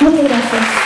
Muchas gracias.